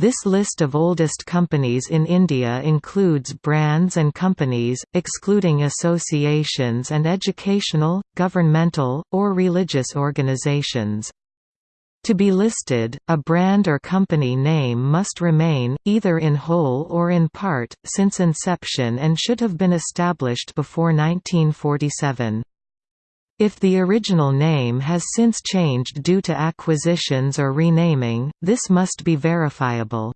This list of oldest companies in India includes brands and companies, excluding associations and educational, governmental, or religious organizations. To be listed, a brand or company name must remain, either in whole or in part, since inception and should have been established before 1947. If the original name has since changed due to acquisitions or renaming, this must be verifiable.